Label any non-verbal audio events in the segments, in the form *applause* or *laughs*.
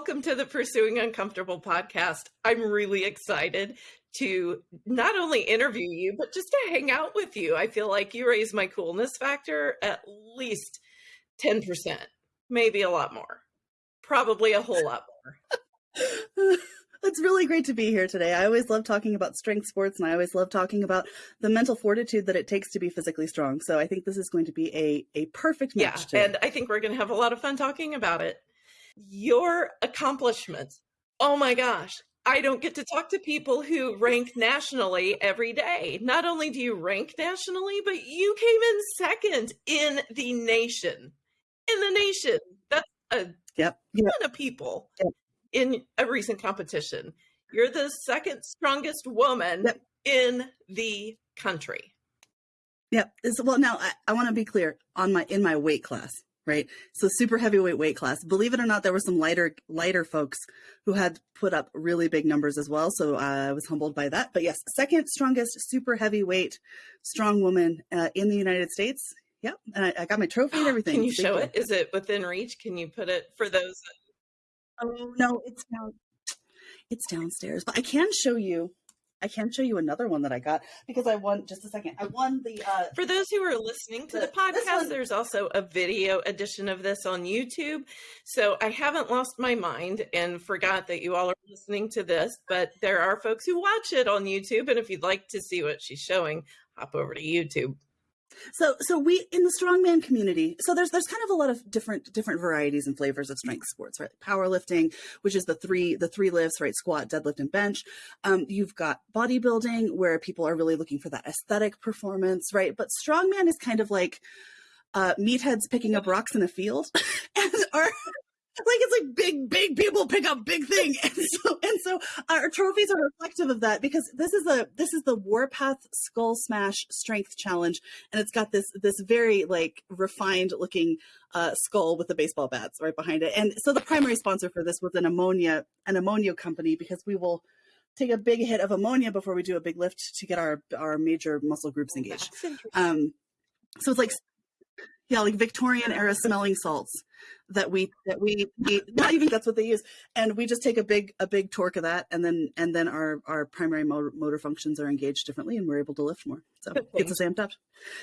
welcome to the Pursuing Uncomfortable podcast. I'm really excited to not only interview you, but just to hang out with you. I feel like you raise my coolness factor at least 10%, maybe a lot more, probably a whole lot more. *laughs* It's really great to be here today. I always love talking about strength sports and I always love talking about the mental fortitude that it takes to be physically strong. So I think this is going to be a, a perfect match. Yeah, and I think we're going to have a lot of fun talking about it. Your accomplishments. Oh my gosh. I don't get to talk to people who rank nationally every day. Not only do you rank nationally, but you came in second in the nation. In the nation. That's a yep. ton yep. of people. Yep in a recent competition. You're the second strongest woman yep. in the country. Yep. Well, now I, I want to be clear on my in my weight class, right? So super heavyweight weight class. Believe it or not, there were some lighter lighter folks who had put up really big numbers as well. So uh, I was humbled by that. But yes, second strongest super heavyweight strong woman uh, in the United States. Yep. And I, I got my trophy and *gasps* everything. Can you show it? Is it within reach? Can you put it for those Oh no, it's down. It's downstairs, but I can show you. I can show you another one that I got because I won. Just a second, I won the. Uh, For those who are listening to the, the podcast, there's also a video edition of this on YouTube. So I haven't lost my mind and forgot that you all are listening to this, but there are folks who watch it on YouTube, and if you'd like to see what she's showing, hop over to YouTube. So, so we in the strongman community. So there's there's kind of a lot of different different varieties and flavors of strength sports, right? Powerlifting, which is the three the three lifts, right? Squat, deadlift, and bench. Um, you've got bodybuilding, where people are really looking for that aesthetic performance, right? But strongman is kind of like uh, meatheads picking up rocks in a field, *laughs* and are like it's like big big people pick up big thing. *laughs* And so and so our trophies are reflective of that because this is a this is the warpath skull smash strength challenge and it's got this this very like refined looking uh, skull with the baseball bats right behind it. And so the primary sponsor for this was an ammonia an ammonia company because we will take a big hit of ammonia before we do a big lift to get our our major muscle groups engaged. um so it's like yeah like victorian era smelling salts that we that we, we *laughs* not even that's what they use. And we just take a big a big torque of that and then and then our our primary motor, motor functions are engaged differently and we're able to lift more. So it's a amped up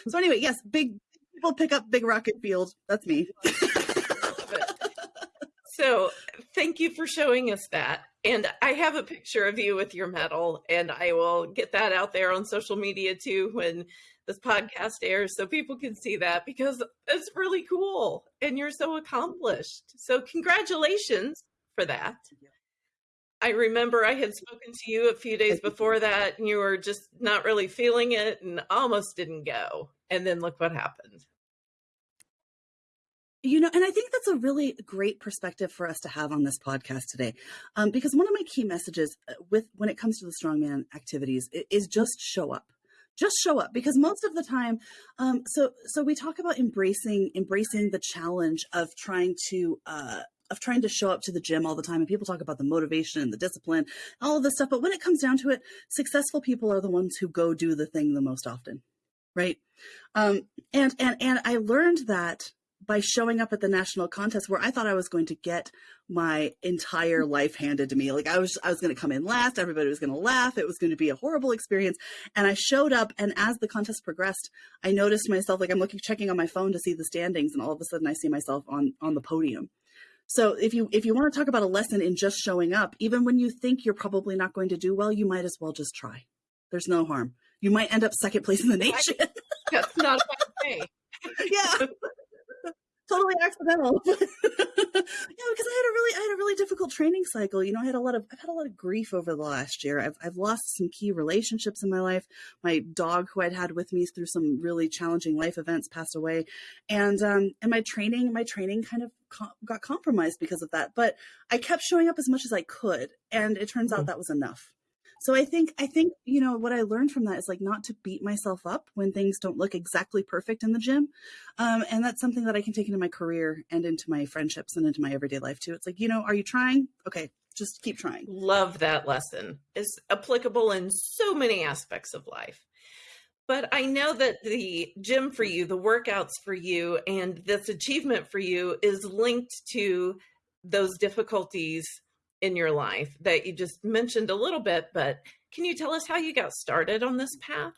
so anyway yes big people pick up big rocket field. That's me. *laughs* So thank you for showing us that and i have a picture of you with your medal and i will get that out there on social media too when this podcast airs so people can see that because it's really cool and you're so accomplished. So congratulations for that. I remember I had spoken to you a few days before that and you were just not really feeling it and almost didn't go. And then look what happened. You know, and I think that's a really great perspective for us to have on this podcast today, um, because one of my key messages uh, with when it comes to the strongman activities is just show up. Just show up because most of the time um, so so we talk about embracing embracing the challenge of trying to uh, of trying to show up to the gym all the time and people talk about the motivation and the discipline all of this stuff but when it comes down to it successful people are the ones who go do the thing the most often right? Um, and and and i learned that by showing up at the national contest where I thought I was going to get my entire life handed to me. Like I was I was going to come in last, everybody was going to laugh, it was going to be a horrible experience. And I showed up and as the contest progressed, I noticed myself like I'm looking checking on my phone to see the standings and all of a sudden I see myself on on the podium. So if you if you want to talk about a lesson in just showing up, even when you think you're probably not going to do well, you might as well just try. There's no harm. You might end up second place in the nation. *laughs* That's not a bad day. *laughs* yeah *laughs* totally accidental. *laughs* yeah, because I had a really, I had a really difficult training cycle. You know, I had a lot of, I've had a lot of grief over the last year. I've, I've lost some key relationships in my life. My dog, who I'd had with me through some really challenging life events, passed away, and um, and my training, my training kind of com got compromised because of that. But I kept showing up as much as I could, and it turns out mm-hmm. that was enough. So I think I think you know what I learned from that is like not to beat myself up when things don't look exactly perfect in the gym, um, and that's something that I can take into my career and into my friendships and into my everyday life too. It's like you know, are you trying? Okay, just keep trying. Love that lesson. It's applicable in so many aspects of life. But I know that the gym for you, the workouts for you, and this achievement for you is linked to those difficulties in your life that you just mentioned a little bit, but can you tell us how you got started on this path?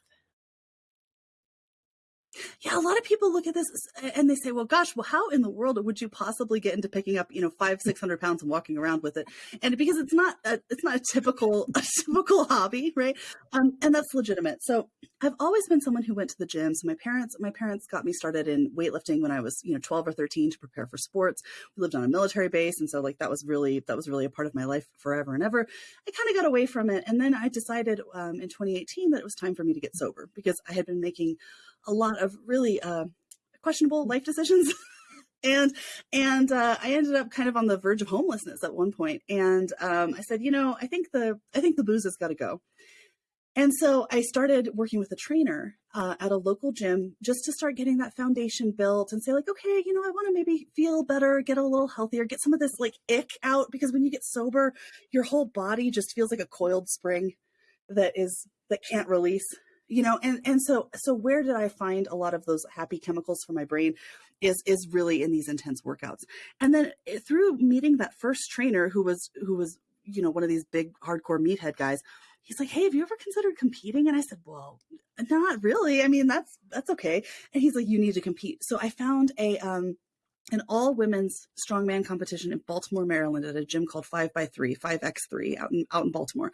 Yeah, a lot of people look at this and they say, well, gosh, well, how in the world would you possibly get into picking up, you know, five, 600 pounds and walking around with it? And because it's not, a, it's not a typical, *laughs* a typical hobby, right? Um, and that's legitimate. So I've always been someone who went to the gym. So my parents, my parents got me started in weightlifting when I was, you know, 12 or 13 to prepare for sports. We lived on a military base. And so like, that was really, that was really a part of my life forever and ever. I kind of got away from it. And then I decided um, in 2018 that it was time for me to get sober because I had been making a lot of really uh, questionable life decisions. *laughs* and and uh, I ended up kind of on the verge of homelessness at one point. And um, I said, you know, I think the I think the booze has got to go. And so I started working with a trainer uh, at a local gym just to start getting that foundation built and say like, okay, you know, I want to maybe feel better, get a little healthier, get some of this like ick out because when you get sober, your whole body just feels like a coiled spring that is that can't release you know and and so so where did i find a lot of those happy chemicals for my brain is is really in these intense workouts. And then eh, through meeting that first trainer who was who was you know one of these big hardcore meathead guys he's like hey have you ever considered competing? And i said well not really. I mean that's that's okay. And he's like you need to compete. So i found a um an all women's strongman competition in Baltimore, Maryland at a gym called 5 by 3 5x3 out in out in Baltimore.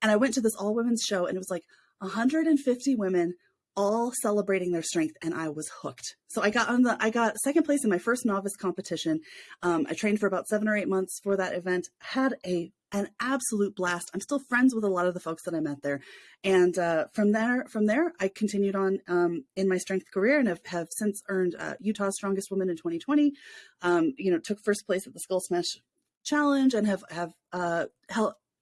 And I went to this all women's show and it was like 150 women all celebrating their strength and I was hooked. So I got on the I got second place in my first novice competition. Um, I trained for about seven or eight months for that event. Had a an absolute blast. I'm still friends with a lot of the folks that I met there, and uh, from there from there I continued on um, in my strength career and have, have since earned uh, Utah's Strongest Woman in 2020. Um, you know, took first place at the Skull Smash Challenge and have have uh,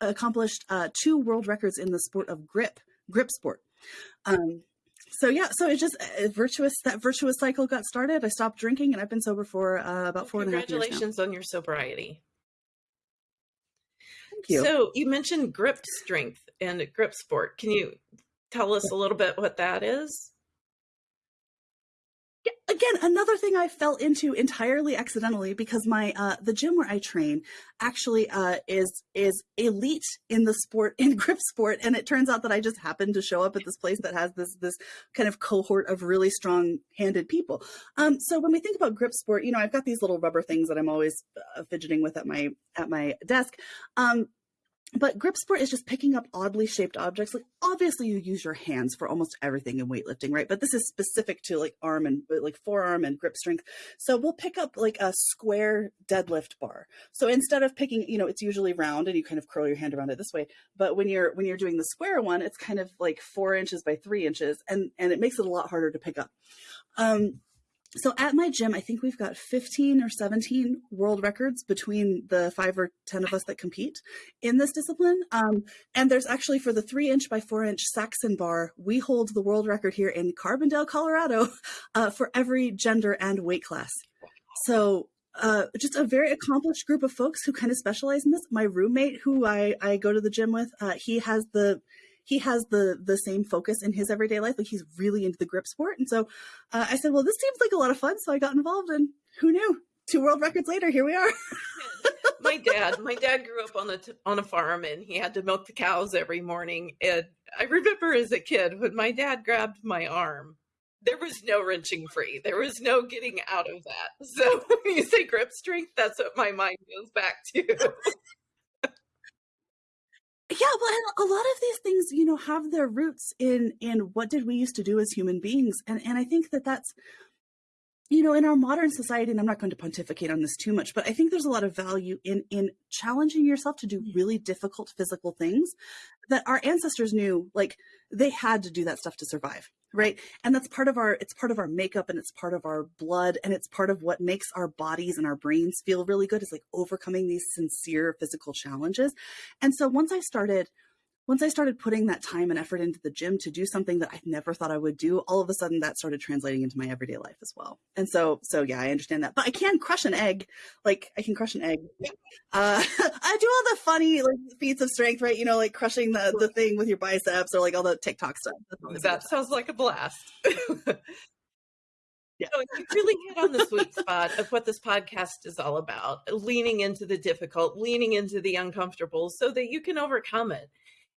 accomplished uh, two world records in the sport of grip grip sport. Um, so yeah, so it just a virtuous that virtuous cycle got started. I stopped drinking and I've been sober for uh, about four and a half years. Congratulations on your sobriety. Thank you. So you mentioned grip strength and grip sport. Can you tell us a little bit what that is? Again another thing i fell into entirely accidentally because my uh the gym where i train actually uh is is elite in the sport *laughs* in grip sport and it turns out that i just happened to show up at this place that has this this kind of cohort of really strong handed people. Um so when we think about grip sport you know i've got these little rubber things that i'm always uh, fidgeting with at my at my desk. Um but grip sport is just picking up oddly shaped objects. Like obviously you use your hands for almost everything in weightlifting, right? But this is specific to like arm and like forearm and grip strength. So we'll pick up like a square deadlift bar. So instead of picking, you know, it's usually round and you kind of curl your hand around it this way. But when you're when you're doing the square one, it's kind of like four inches by three inches and and it makes it a lot harder to pick up. Um, so at my gym, I think we've got 15 or 17 world records between the five or 10 of us that compete in this discipline. Um, and there's actually for the three inch by four inch Saxon bar, we hold the world record here in Carbondale, Colorado *laughs* uh, for every gender and weight class. So uh, just a very accomplished group of folks who kind of specialize in this. My roommate, who I, I go to the gym with, uh, he has the he has the the same focus in his everyday life. Like he's really into the grip sport. And so uh, I said, well, this seems like a lot of fun. So I got involved and who knew? Two world records later, here we are. *laughs* my dad, my dad grew up on a on a farm and he had to milk the cows every morning. And I remember as a kid when my dad grabbed my arm, there was no wrenching free. There was no getting out of that. *laughs* So when you say grip strength, that's what my mind goes back to. *laughs* Yeah, well, a lot of these things, you know, have their roots in in what did we used to do as human beings, and and I think that that's, you know, in our modern society, and I'm not going to pontificate on this too much, but I think there's a lot of value in in challenging yourself to do really difficult physical things that our ancestors knew, like they had to do that stuff to survive right? And that's part of our it's part of our makeup and it's part of our blood and it's part of what makes our bodies and our brains feel really good is like overcoming these sincere physical challenges. And so once i started once I started putting that time and effort into the gym to do something that I never thought I would do, all of a sudden that started translating into my everyday life as well. And so, so yeah, I understand that. But I can crush an egg, like I can crush an egg. Uh, *laughs* I do all the funny like feats of strength, right? You know, like crushing the the thing with your biceps or like all the TikTok stuff. That sounds like a blast. *laughs* Yeah. So you really hit on the sweet spot of what this podcast is all about leaning into the difficult, leaning into the uncomfortable so that you can overcome it.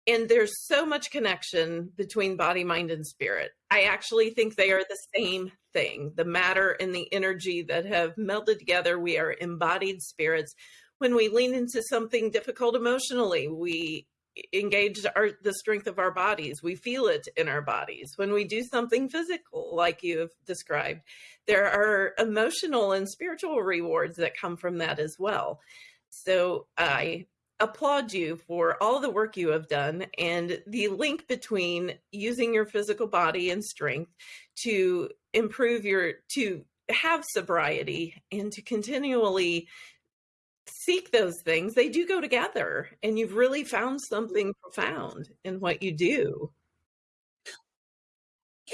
And there's so much connection between body, mind, and spirit. I actually think they are the same thing the matter and the energy that have melded together. We are embodied spirits. When we lean into something difficult emotionally, we engage our the strength of our bodies we feel it in our bodies when we do something physical like you have described there are emotional and spiritual rewards that come from that as well so i applaud you for all the work you have done and the link between using your physical body and strength to improve your to have sobriety and to continually seek those things, they do go together. And you've really found something profound in what you do.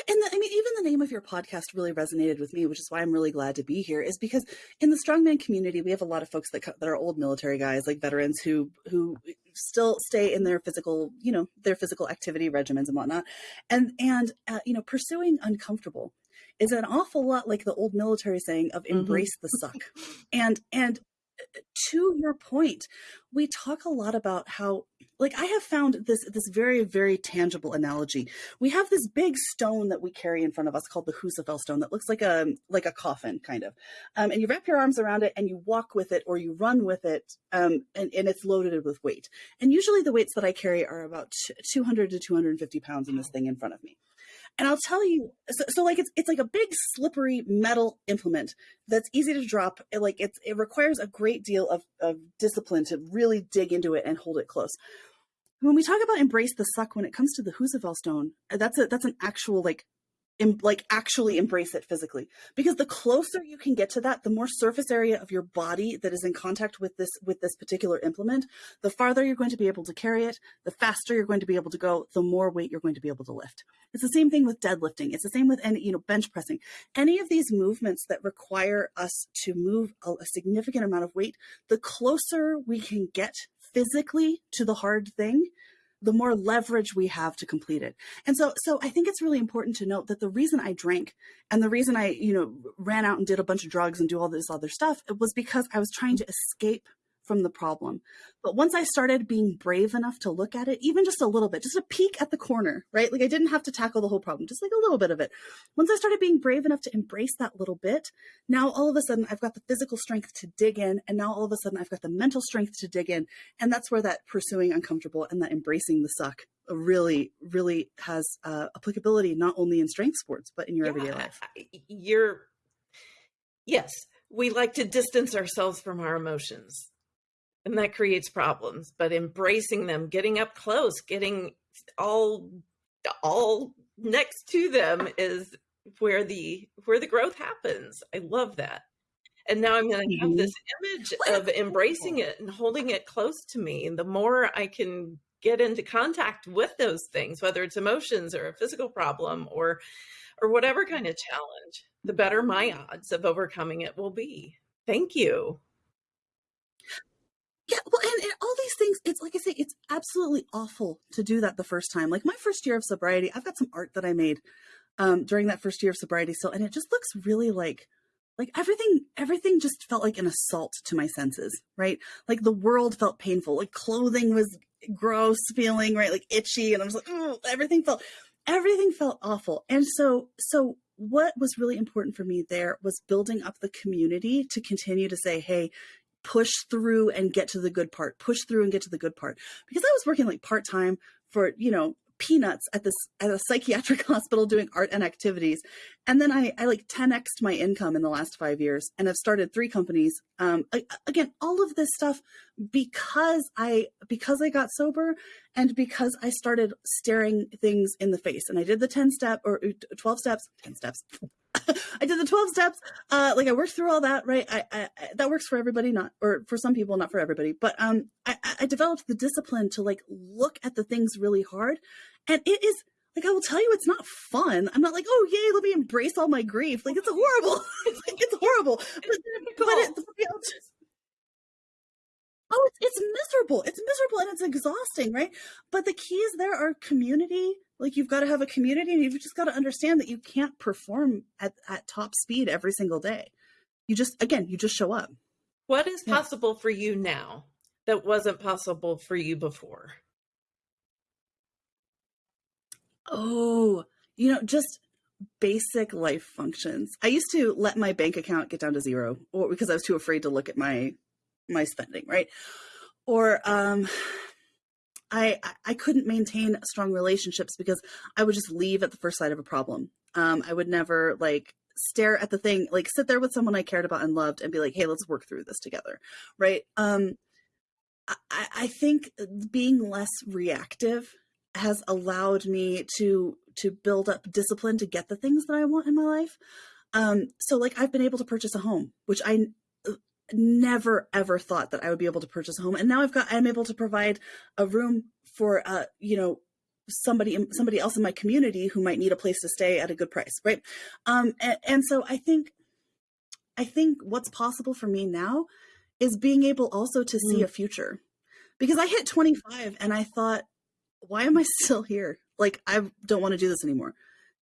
And the, I mean, even the name of your podcast really resonated with me, which is why I'm really glad to be here. Is because in the strongman community, we have a lot of folks that that are old military guys, like veterans, who who still stay in their physical, you know, their physical activity regimens and whatnot, and and uh, you know, pursuing uncomfortable is an awful lot like the old military saying of mm-hmm. embrace mm-hmm. the suck, and and to your point, we talk a lot about how like I have found this this very very tangible analogy. We have this big stone that we carry in front of us called the Husafell stone that looks like a like a coffin kind of, um, and you wrap your arms around it and you walk with it or you run with it, um, and, and it's loaded with weight. And usually the weights that I carry are about 200 to 250 pounds in this thing in front of me. And I'll tell you, so, so, like it's it's like a big slippery metal implement that's easy to drop. It, like it's it requires a great deal of, of discipline to really dig into it and hold it close. When we talk about embrace the suck, when it comes to the Husafell stone, uh, that's a that's an actual like like actually embrace it physically. Because the closer you can get to that the more surface area of your body that is in contact with this with this particular implement the farther you're going to be able to carry it the faster you're going to be able to go the more weight you're going to be able to lift. It's the same thing with deadlifting. It's the same with any you know bench pressing. Any of these movements that require us to move a, a significant amount of weight the closer we can get physically to the hard thing the more leverage we have to complete it. And so, so I think it's really important to note that the reason I drank and the reason I, you know, ran out and did a bunch of drugs and do all this other stuff, it was because I was trying to escape from the problem. But once I started being brave enough to look at it, even just a little bit, just a peek at the corner, right? Like I didn't have to tackle the whole problem, just like a little bit of it. Once I started being brave enough to embrace that little bit, now all of a sudden I've got the physical strength to dig in. And now all of a sudden I've got the mental strength to dig in. And that's where that pursuing uncomfortable and that embracing the suck really, really has uh, applicability, not only in strength sports, but in your yeah, everyday life. You're, yes, we like to distance ourselves from our emotions and that creates problems but embracing them getting up close getting all all next to them is where the where the growth happens. I love that. And now i'm going to have this mm-hmm. image of embracing it and holding it close to me and the more i can get into contact with those things whether it's emotions or a physical problem or or whatever kind of challenge the better my odds of overcoming it will be. Thank you yeah, well, and, and, all these things, it's like I say, it's absolutely awful to do that the first time. Like my first year of sobriety, I've got some art that I made um, during that first year of sobriety still, and it just looks really like, like everything, everything just felt like an assault to my senses, right? Like the world felt painful, like clothing was gross feeling, right? Like itchy, and I was like, oh, everything felt, everything felt awful. And so, so what was really important for me there was building up the community to continue to say, hey, push through and get to the good part, push through and get to the good part. Because I was working like part time for, you know, peanuts at this at a *laughs* psychiatric hospital doing art and activities. And then i i like 10xed my income in the last five years and i've started three companies. Um I, again all of this stuff because i because i got sober and because i started staring things in the face. And i did the 10 step or 12 steps 10 steps I did the 12 steps. Uh, like I worked through all that, right? I, I, that works for everybody, not, or for some people, not for everybody. But, um, I, I developed the discipline to like look at the things really hard. And it is like, I will tell you, it's not fun. I'm not like, oh, yay, let me embrace all my grief. Like, it's horrible. it's, *laughs* like, it's horrible. But, but it, oh, it's, it's miserable. It's miserable and it's exhausting, right? But the keys there are community, Like you've got to have a community and you've just got to understand that you can't perform at, at top speed every single day. You just, again, you just show up. What is yeah. possible for you now that wasn't possible for you before? Oh, you know, just basic life functions. I used to let my bank account get down to zero or because I was too afraid to look at my my spending, right? Or um I I couldn't maintain strong relationships because I would just leave at the first sight of a problem. Um I would never like stare at the thing, like sit there with someone I cared about and loved and be like, "Hey, let's work through this together." Right? Um I, I think being less reactive has allowed me to to build up discipline to get the things that I want in my life. Um, so like I've been able to purchase a home, which I never ever thought that I would be able to purchase a home, and now I've got I'm able to provide a room for uh you know somebody somebody else in my community who might need a place to stay at a good price, right? Um, and, and so I think I think what's possible for me now is being able also to see mm. a future because I hit 25 and I thought why am I *laughs* still here? Like, I don't want to do this anymore.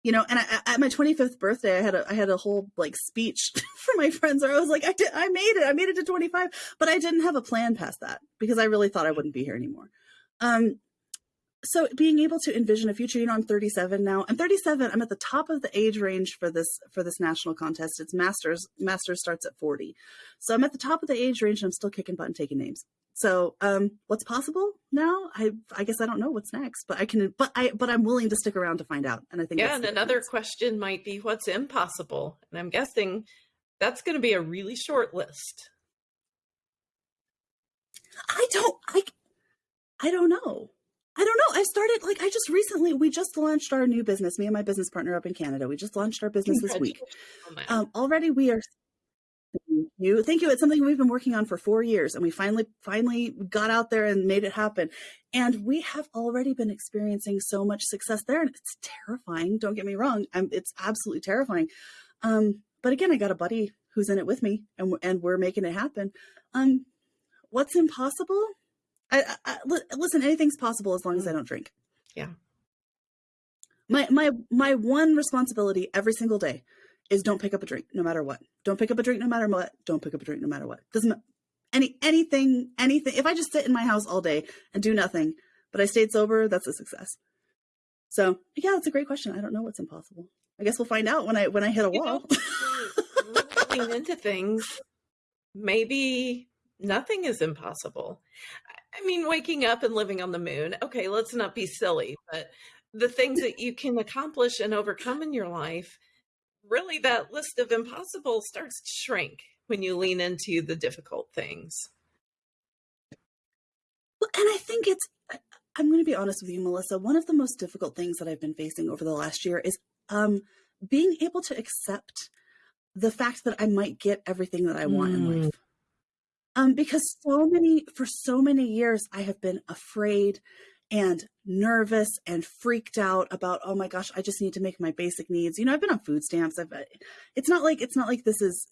You know, and I, at my 25th birthday, I had a I had a whole like speech *laughs* for my friends where I was like, I did, I made it, I made it to 25, but I didn't have a plan past that because I really thought I wouldn't be here anymore. Um, so being able to envision a future, you know, I'm 37 now. I'm 37. I'm at the top of the age range for this for this national contest. It's masters. Masters starts at 40, so I'm at the top of the age range, and I'm still kicking butt and taking names. So, um, what's possible now? I I guess I don't know what's next, but I can. But I but I'm willing to stick around to find out. And I think yeah. And another question might be what's impossible, and I'm guessing that's going to be a really short list. I don't. I I don't know. I don't know. I started like I just recently we just launched our new business. Me and my business partner up in Canada. We just launched our business this week. Um, already we are Thank you. Thank you. It's something we've been working on for four years and we finally, finally got out there and made it happen. And we have already been experiencing so much success there and it's terrifying. Don't get me wrong. I'm, it's absolutely terrifying. Um, but again, I got a buddy who's in it with me and, and we're making it happen. Um, what's impossible? I, I, listen, anything's possible as long as I mm-hmm. don't drink. Yeah. My, my, my one responsibility every single day is don't pick up a drink no matter what. Don't pick up a drink no matter what. Don't pick up a drink no matter what. Doesn't any anything anything. If I just sit in my house all day and do nothing, but I stayed sober, that's a success. So yeah, that's a great question. I don't know what's impossible. I guess we'll find out when I when I hit a wall. Looking into things, maybe nothing is impossible. I mean, waking up and living on the moon. Okay, let's not be silly, but the things that you can accomplish and overcome in your life really that list of impossible starts to shrink when you lean into the difficult things. Well, and I think it's, I'm going to be honest with you, Melissa. One of the most difficult things that I've been facing over the last year is um, being able to accept the fact that I might get everything that I want mm. in life. Um, because so many, for so many years, I have been afraid and nervous and freaked out about oh my gosh i just need to make my basic needs. You know i've been on food stamps. I've uh, it's not like it's not like this is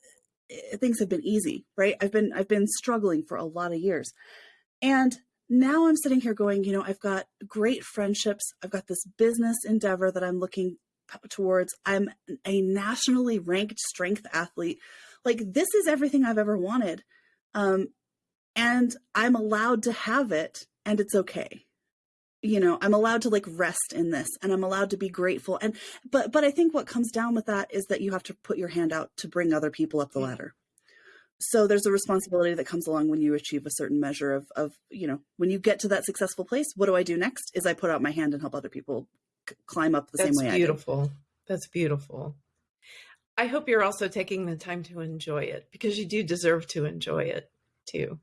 eh, things have been easy right? I've been i've been struggling for a lot of years. And now i'm sitting here going you know i've got great friendships. I've got this business endeavor that i'm looking towards. I'm a nationally ranked strength athlete. Like this is everything i've ever wanted um and i'm allowed to have it and it's okay. You know i'm allowed to like rest in this and i'm allowed to be grateful and but but i think what comes down with that is that you have to put your hand out to bring other people up the ladder. So there's a responsibility that comes along when you achieve a certain measure of of you know when you get to that successful place what do i do next is i put out my hand and help other people climb up the that's same way beautiful. That's beautiful i hope you're also taking the time to enjoy it because you do deserve to enjoy it too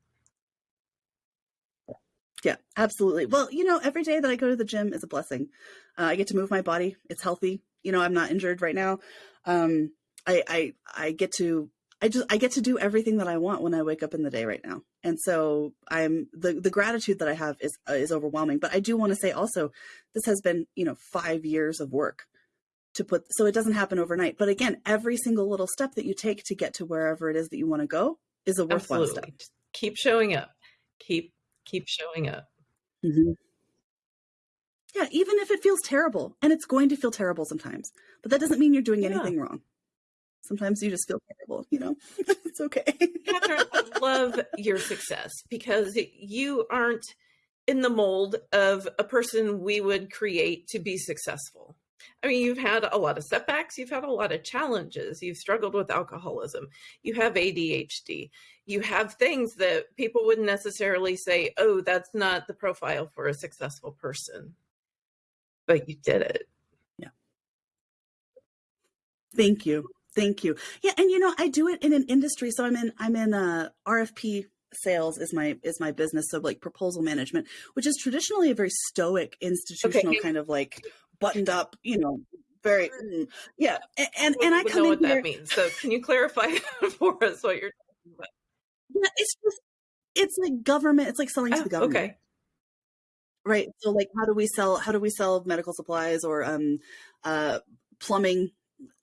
yeah, absolutely. Well, you know, every day that I go to the gym is a blessing. Uh, I get to move my body. It's healthy. You know, I'm not injured right now. Um, I, I, I get to, I just, I get to do everything that I want when I wake up in the day right now. And so I'm, the, the gratitude that I have is, uh, is overwhelming. But I do want to say also, this has been, you know, five years of work to put, so it doesn't happen overnight. But again, every single little step that you take to get to wherever it is that you want to go is a worthwhile Absolutely. step. Keep showing up. Keep keep showing up. Mm-hmm. Yeah, even if it feels terrible, and it's going to feel terrible sometimes, but that doesn't mean you're doing Yeah. anything wrong. Sometimes you just feel terrible, you know? *laughs* it's okay. Catherine, I love your success because you aren't in the mold of a person we would create to be successful. I mean, you've had a lot of setbacks, you've had a lot of challenges, you've struggled with alcoholism, you have ADHD, you have things that people wouldn't necessarily say, oh, that's not the profile for a successful person. But you did it. Yeah. Thank you. Thank you. Yeah, and you know, I do it in an industry. So I'm in I'm in uh RFP sales is my is my business. So like proposal management, which is traditionally a very stoic institutional Okay. kind of like buttoned up, you know, very mm, yeah. And and, and I come know in what here, that means. So can you clarify *laughs* for us what you're talking about? yeah, it's just it's like government, it's like selling to Oh, the government. okay. Right. So like how do we sell how do we sell medical supplies or um uh plumbing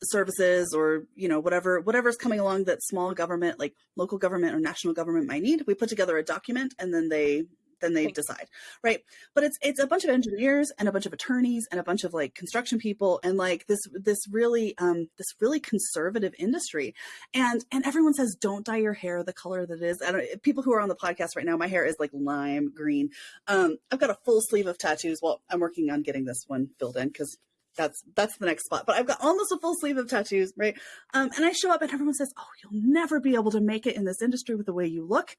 services or you know whatever whatever's coming along that small government like local government or national government might need we put together a document and then they then they decide right but it's it's a bunch of engineers and a bunch of attorneys and a bunch of like construction people and like this this really um this really conservative industry and and everyone says don't dye your hair the color that it is I don't people who are on the podcast right now my hair is like lime green um I've got a full sleeve of tattoos well I'm working on getting this one filled in because that's that's the next spot. But I've got almost a full sleeve of tattoos, right? Um, and I show up and everyone says, "Oh, you'll never be able to make it in this industry with the way you look."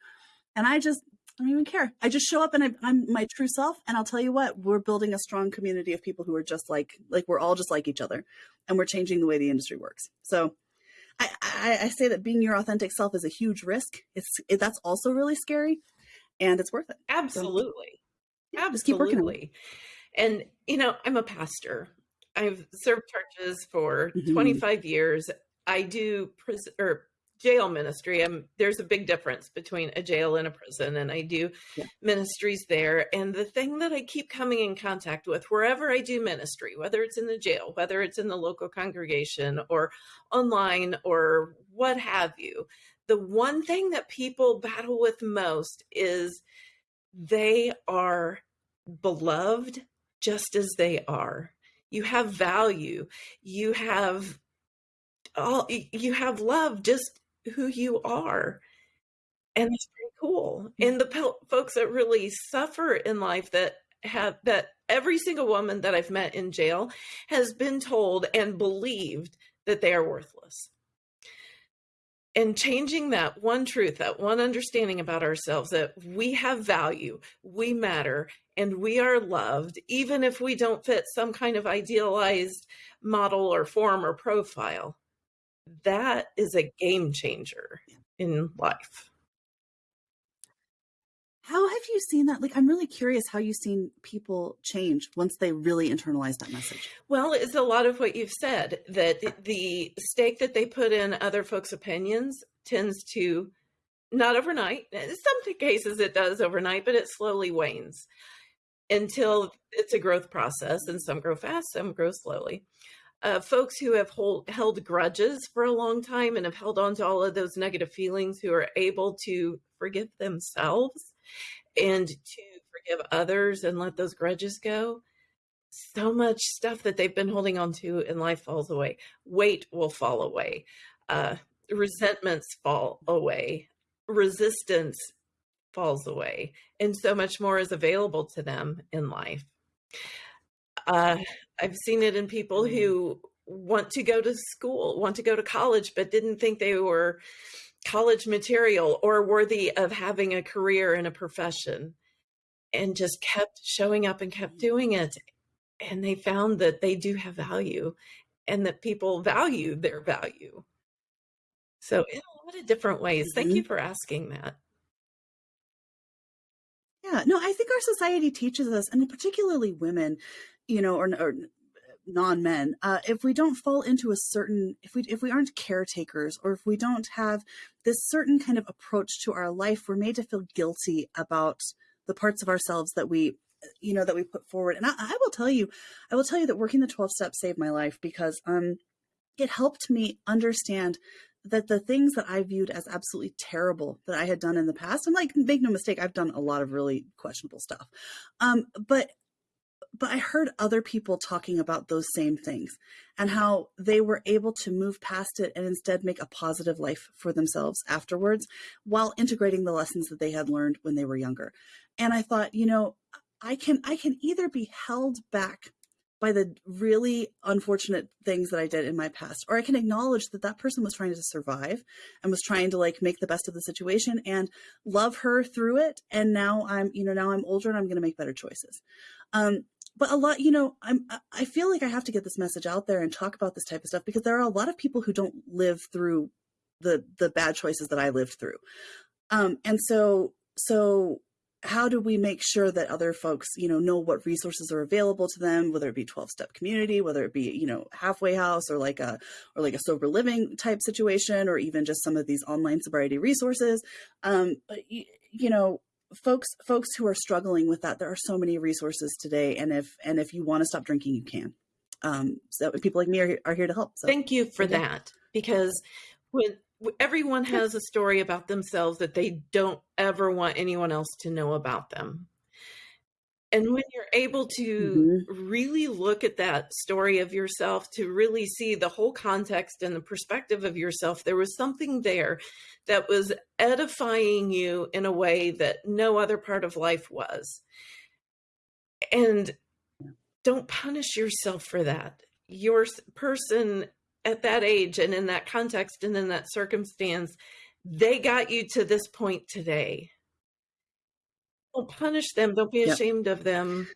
And I just I don't even care. I just show up and I, I'm my true self. And I'll tell you what, we're building a strong community of people who are just like like we're all just like each other, and we're changing the way the industry works. So. I, I, I say that being your authentic self is a huge risk. It's it, that's also really scary, and it's worth it. Absolutely. Yeah, just keep working. Absolutely. And, you know, I'm a pastor. I've served churches for Mhm. 25 years. I do pris- or jail ministry. I'm, there's a big difference between a jail and a prison, and I do Yeah. ministries there. And the thing that I keep coming in contact with wherever I do ministry, whether it's in the jail, whether it's in the local congregation or online or what have you, the one thing that people battle with most is they are beloved just as they are. You have value. You have all you have love just who you are. And it's pretty cool. Mm. And the folks that really suffer in life that have that every single woman that I've met in jail has been told and believed that they are worthless and changing that one truth, that one understanding about ourselves that we have value, we matter, and we are loved, even if we don't fit some kind of idealized model or form or profile. That is a game changer in life. How have you seen that? Like, I'm really curious how you've seen people change once they really internalize that message. Well, it's a lot of what you've said that the stake that they put in other folks' opinions tends to not overnight. In some cases, it does overnight, but it slowly wanes until it's a growth process. And some grow fast, some grow slowly. Uh, folks who have hold, held grudges for a long time and have held on to all of those negative feelings, who are able to forgive themselves and to forgive others and let those grudges go so much stuff that they've been holding on to in life falls away. Weight will fall away. Uh, resentments fall away. Resistance falls away. And so much more is available to them in life. Uh, I've seen it in people mm-hmm. who want to go to school, want to go to college, but didn't think they were college material or worthy of having a career in a profession and just kept showing up and kept mm-hmm. doing it and they found that they do have value and that people value their value. So, in a lot of different ways. Thank mm-hmm. you for asking that. Yeah, no, I think our society teaches us, and particularly women, you know, or, or non-men, uh, if we don't fall into a certain, if we if we aren't caretakers, or if we don't have this certain kind of approach to our life, we're made to feel guilty about the parts of ourselves that we you know that we put forward. And I, I, will tell you i will tell you that working the 12 steps saved my life because um it helped me understand that the things that i viewed as absolutely terrible that i had done in the past and like make no mistake i've done a lot of really questionable stuff um but but I heard other people talking about those same things and how they were able to move past it and instead make a positive life for themselves afterwards while integrating the lessons that they had learned when they were younger. And I thought, you know, I can I can either be held back by the really unfortunate things that I did in my past, or I can acknowledge that that person was trying to survive and was trying to like make the best of the situation and love her through it. And now I'm, you know, now I'm older and I'm going to make better choices. Um, but a lot, you know, I'm, I feel like I have to get this message out there and talk about this type of stuff because there are a lot of people who don't live through the, the bad choices that I lived through. Um, and so, so how do we make sure that other folks you know know what resources are available to them whether it be 12 step community whether it be you know halfway house or like a or like a sober living type situation or even just some of these online sobriety resources um you, you know folks folks who are struggling with that there are so many resources today and if and if you want to stop drinking you can. Um so people like me are, are here to help so. Thank you for that because when everyone has a story about themselves that they don't ever want anyone else to know about them. And when you're able to mm-hmm. really look at that story of yourself, to really see the whole context and the perspective of yourself, there was something there that was edifying you in a way that no other part of life was. And don't punish yourself for that. Your person at that age and in that context and in that circumstance, they got you to this point today. Don't punish them. Don't be ashamed yep. of them.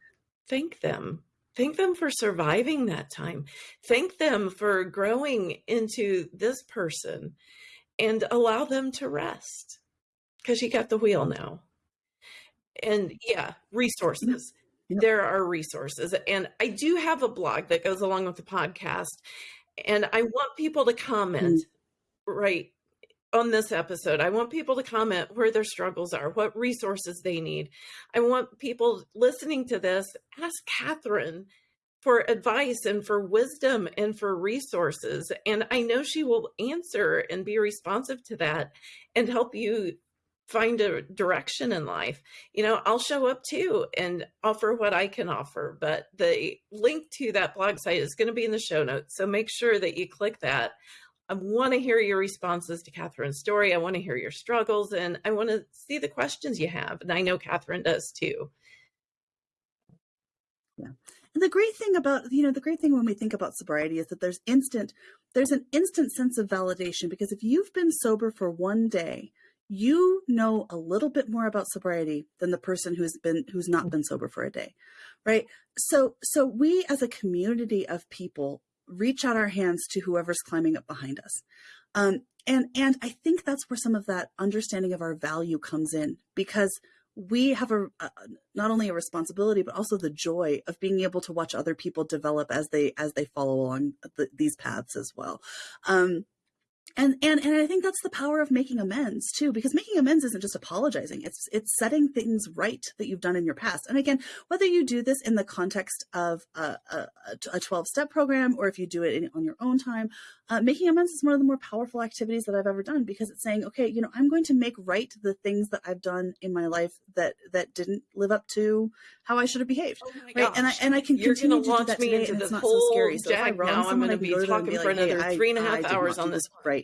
Thank them. Thank them for surviving that time. Thank them for growing into this person and allow them to rest because you got the wheel now. And yeah, resources. Yep. There are resources. And I do have a blog that goes along with the podcast and I want people to comment mm. right on this episode. I want people to comment where their struggles are, what resources they need. I want people listening to this ask Catherine for advice and for wisdom and for resources. And I know she will answer and be responsive to that and help you find a direction in life, you know, I'll show up too and offer what I can offer. But the link to that blog site is going to be in the show notes. So make sure that you click that. I want to hear your responses to Catherine's story. I want to hear your struggles and I want to see the questions you have. And I know Catherine does too. Yeah. And the great thing about, you know, the great thing when we think about sobriety is that there's instant, there's an instant sense of validation because if you've been sober for one day, you know a little bit more about sobriety than the person who's been who's not mm. been sober for a day right so so we as a community of people reach out our hands to whoever's climbing up behind us. Um, and and i think that's where some of that understanding of our value comes in because we have a, not only a responsibility but also the joy of being able to watch other people develop as they as they follow along the, these paths as well. Um, and and and I think that's the power of making amends too, because making amends isn't just apologizing; it's it's setting things right that you've done in your past. And again, whether you do this in the context of a, a, 12 step program or if you do it in, on your own time, uh, making amends is one of the more powerful activities that I've ever done because it's saying, okay, you know, I'm going to make right the things that I've done in my life that that didn't live up to how I should have behaved. Oh right, and I and I can You're continue to launch do that me today, into and it's not whole so scary. So if I wrong now, someone, I'm going to be talking for like, another hey, three and a half I, hours I on this. Right?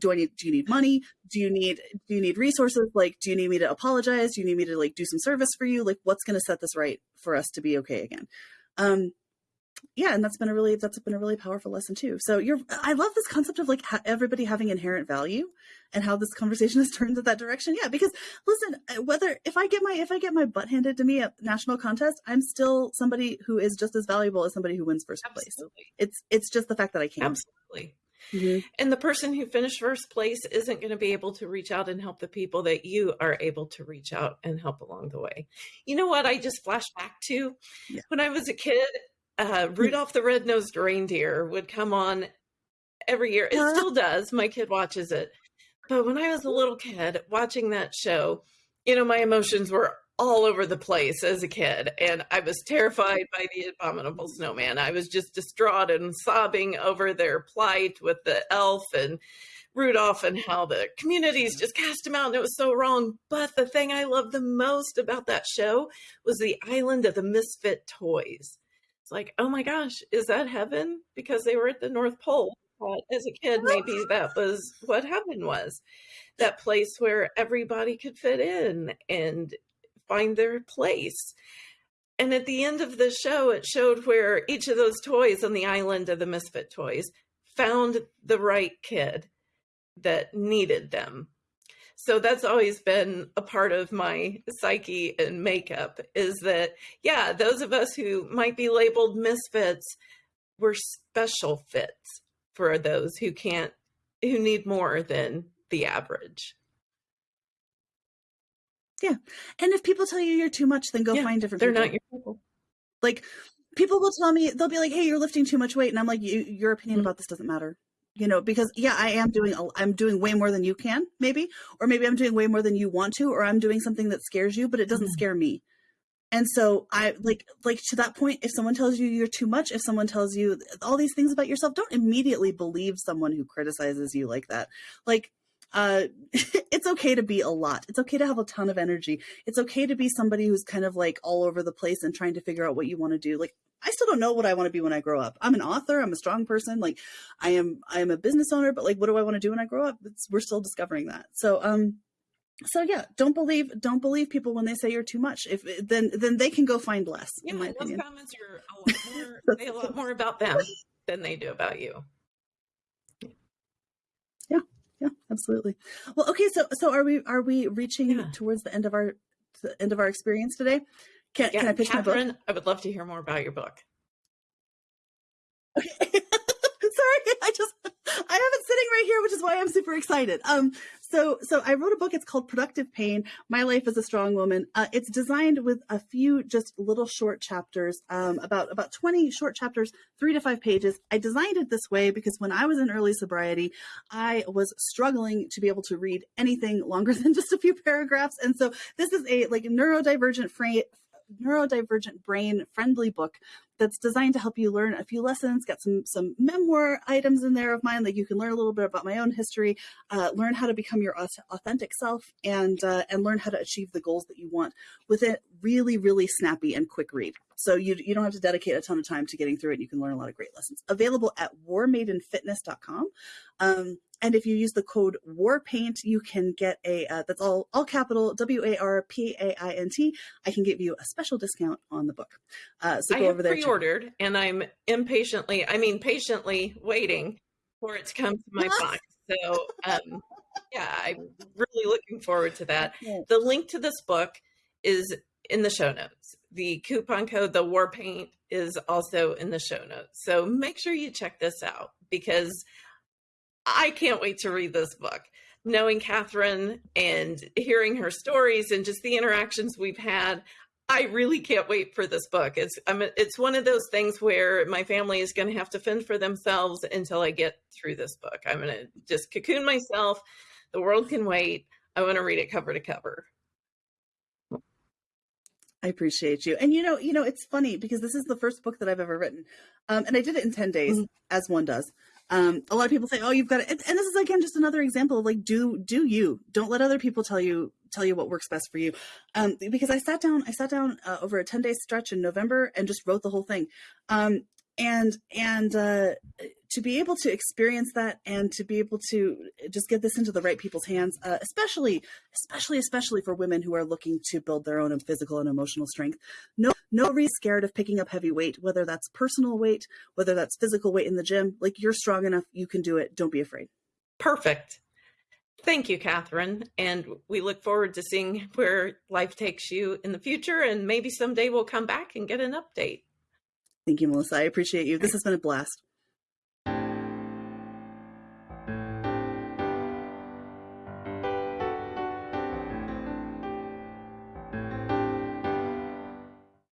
Do I need? Do you need money? Do you need? Do you need resources? Like, do you need me to apologize? Do you need me to like do some service for you? Like, what's going to set this right for us to be okay again? Um, yeah, and that's been a really that's been a really powerful lesson too. So you're I love this concept of like ha- everybody having inherent value and how this conversation *laughs* has turned in that direction. Yeah, because listen, uh, whether if I get my if I get my butt handed to me at national contest, I'm still somebody who is just as valuable as somebody who wins first Absolutely. place. It's it's just the fact that I can't Absolutely. Mm-hmm. And the person who finished first place isn't going to be able to reach out and help the people that you are able to reach out and help along the way. You know what? I just flashed back to yeah. when I was a kid uh, Rudolph the Red-Nosed Reindeer would come on every year. It still does. My kid watches it. But when I was a little kid watching that show, you know, my emotions were all over the place as a kid. And I was terrified by the abominable snowman. I was just distraught and sobbing over their plight with the elf and Rudolph and how the communities just cast him out and it was so wrong. But the thing I loved the most about that show was the island of the misfit toys. It's like, oh my gosh, is that heaven? Because they were at the North Pole. But as a kid, oh. maybe that was what heaven was that place where everybody could fit in and find their place. And at the end of the show, it showed where each of those toys on the island of the misfit toys found the right kid that needed them. So that's always been a part of my psyche and makeup is that, yeah, those of us who might be labeled misfits, we're special fits for those who can't, who need more than the average. Yeah. And if people tell you you're too much, then go Yeah, find different They're people. not your people. like people will tell me they'll be like, "Hey, you're lifting too much weight." And I'm like, you, "Your opinion Mhm. about this doesn't matter." You know, because yeah, I am doing a- I'm doing way more than you can, maybe, or maybe I'm doing way more than you want to, or I'm doing something that scares you, but it doesn't Mhm. scare me. And so I like like to that point if someone tells you you're too much, if someone tells you all these things about yourself, don't immediately believe someone who criticizes you like that. Like uh *laughs* it's okay to be a lot. It's okay to have a ton of energy. It's okay to be somebody who's kind of like all over the place and trying to figure out what you want to do. Like I still don't know what I want to be when I grow up. I'm an author, I'm a strong person, like I am I am a business owner, but like what do I want to do when I grow up? It's, we're still discovering that. So um so yeah, don't believe don't believe people when they say you're too much. If then then they can go find less, Yeah, in my those opinion. comments are a lot more, a lot more about them than they do about you. Yeah, absolutely. Well, okay, so so are we are we reaching Yeah. towards the end of our the end of our experience today? Can Yeah, can I pitch my book? I would love to hear more about your book. Okay. *laughs* Sorry, I just I have it sitting right here, which is why I'm super excited. Um, so so I wrote a book. It's called Productive Pain: My Life as a Strong Woman. Uh, it's designed with a few just little short chapters, um, about about 20 short chapters, three to five pages. I designed it this way because when I was in early sobriety, I was struggling to be able to read anything longer *laughs* than just a few paragraphs, and so this is a like neurodivergent frame neurodivergent brain friendly book that's designed to help you learn a few lessons got some some memoir items in there of mine that you can learn a little bit about my own history uh, learn how to become your authentic self and uh, and learn how to achieve the goals that you want with a really really snappy and quick read. So you, you don't have to dedicate a ton of time to getting through it you can learn a lot of great lessons. Available at warmaidenfitness.com um, and if you use the code warpaint you can get a uh, that's all all capital w-a-r-p-a-i-n-t i can give you a special discount on the book uh, so I go have over there it pre-ordered and I'm impatiently, I mean patiently waiting for it to come to my box. So um yeah, I'm really looking forward to that. The link to this book is in the show notes. The coupon code, the war paint, is also in the show notes. So make sure you check this out because I can't wait to read this book. Knowing Catherine and hearing her stories and just the interactions we've had, I really can't wait for this book. It's I'm, it's one of those things where my family is going to have to fend for themselves until I get through this book. I'm going to just cocoon myself. The world can wait. I want to read it cover to cover. I appreciate you. And you know, you know, it's funny because this is the first book that I've ever written. Um, and I did it in 10 days, Mhm. as one does. Um, a lot of people say, "Oh, you've got it," and, this is again just another example of like, do do you? Don't let other people tell you tell you what works best for you. Um, because I sat down, I sat down uh, over a ten day stretch in November and just wrote the whole thing. Um, and and uh, to be able to experience that and to be able to just get this into the right people's hands, uh, especially especially especially for women who are looking to build their own physical and emotional strength. No no reason scared of picking up heavy weight, whether that's personal weight, whether that's physical weight in the gym. Like you're strong enough, you can do it. Don't be afraid. Perfect. Thank you, Catherine. And we look forward to seeing where life takes you in the future. And maybe someday we'll come back and get an update. Thank you, Melissa. I appreciate you. This has been a blast.